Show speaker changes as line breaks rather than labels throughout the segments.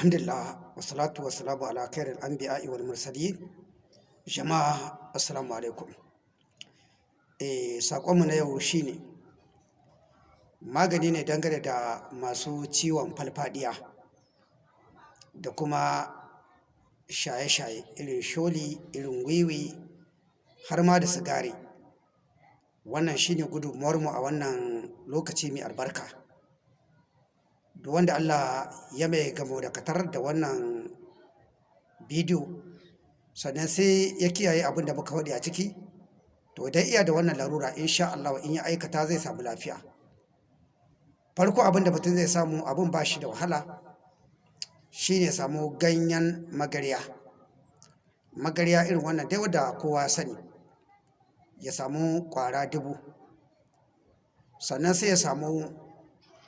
alhamdulillah wasalatu wasalamu ala khairil anbiya'i wal mursalin. Jama'a assalamu alaikum. Eh sakonmu na yau shine magani ne dangane da masu ciwon falfadiya da kuma shaye-shaye irin sholi irin wiwi har ma da sigari. Wannan shine gudunmuwarmu a wannan lokaci mai albarka. Duk wanda Allah ya mai gamo da katar da wannan bidiyo sannan sai ya kiyaye abin da muka faɗi a ciki to idan iya da wannan larura insha Allah in ya aikata zai samu lafiya. Farko abin da mutum zai samu abin ba shi da wahala shine samu ganyen magarya. Magarya irin wannan dai wadda kowa sani ya samu kwara dubu. Sannan sai ya samu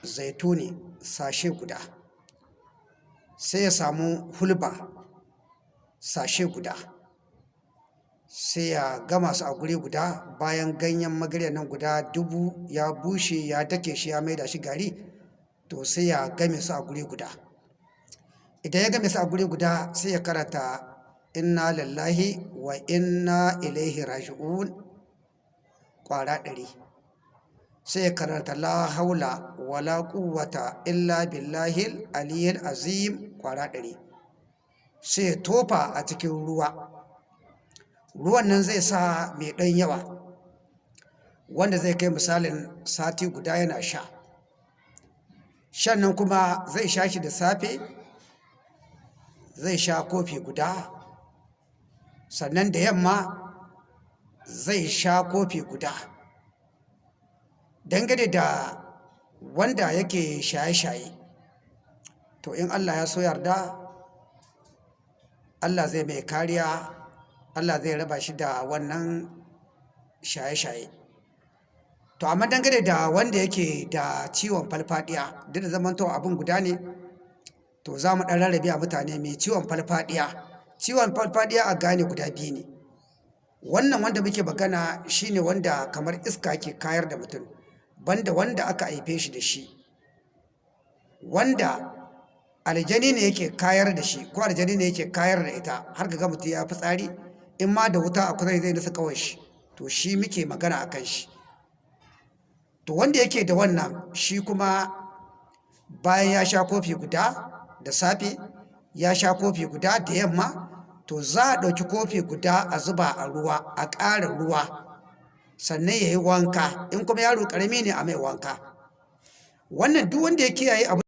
zaituni sashe guda. Sai ya samu hulba sashe guda. Sai ya gama su a guri guda bayan ganyen magarya nan guda dubu ya bushe ya dake shi ya maida shi gari to sai ya game su a guri guda. Idan ya game su a guri guda sai ya karanta inna lillahi wa inna ilaihi raji'un kwara ɗari. Sai karanta la haula wala quwwata illa billahil aliyyil azim kwara ɗari. Sai tofa a cikin ruwa. Ruwan nan zai sa mai ɗan yawa wanda zai kai misalin sati guda yana sha. Shan nan kuma zai sha shi da safe zai sha kofi guda. Sannan da yamma zai sha kofi guda. Dangane da wanda yake shaye-shaye. To in allah ya so yarda allah zai mai kariya allah zai raba shi da wannan shaye-shaye. To amma dangane da wanda yake da ciwon falfadiya duk da zamantowa abin guda ne to za mu ɗan rarrabe a mutane mai ciwon falfadiya. Ciwon falfadiya a gane guda biyu ne. Wannan wanda muke magana shine wanda kamar iska ke kayar da mutum. Banda wanda aka haife shi da shi wanda aljani ne yake kayar da shi ko aljani ne yake kayar da ita har ga mutum ya fi tsari in ma da wuta a kusa zai nasa kawai shi to shi muke magana a kan shi. To wanda yake da wannan shi kuma bayan ya sha kofi guda da safe ya sha kofi guda da yamma to za a ɗauki kofi guda a zuba a ruwa a ƙara ruwa. Sannan ya yi wanka. In kuma yaro ƙarami ne a mai wanka. Wannan duk wanda ya kiyaye abu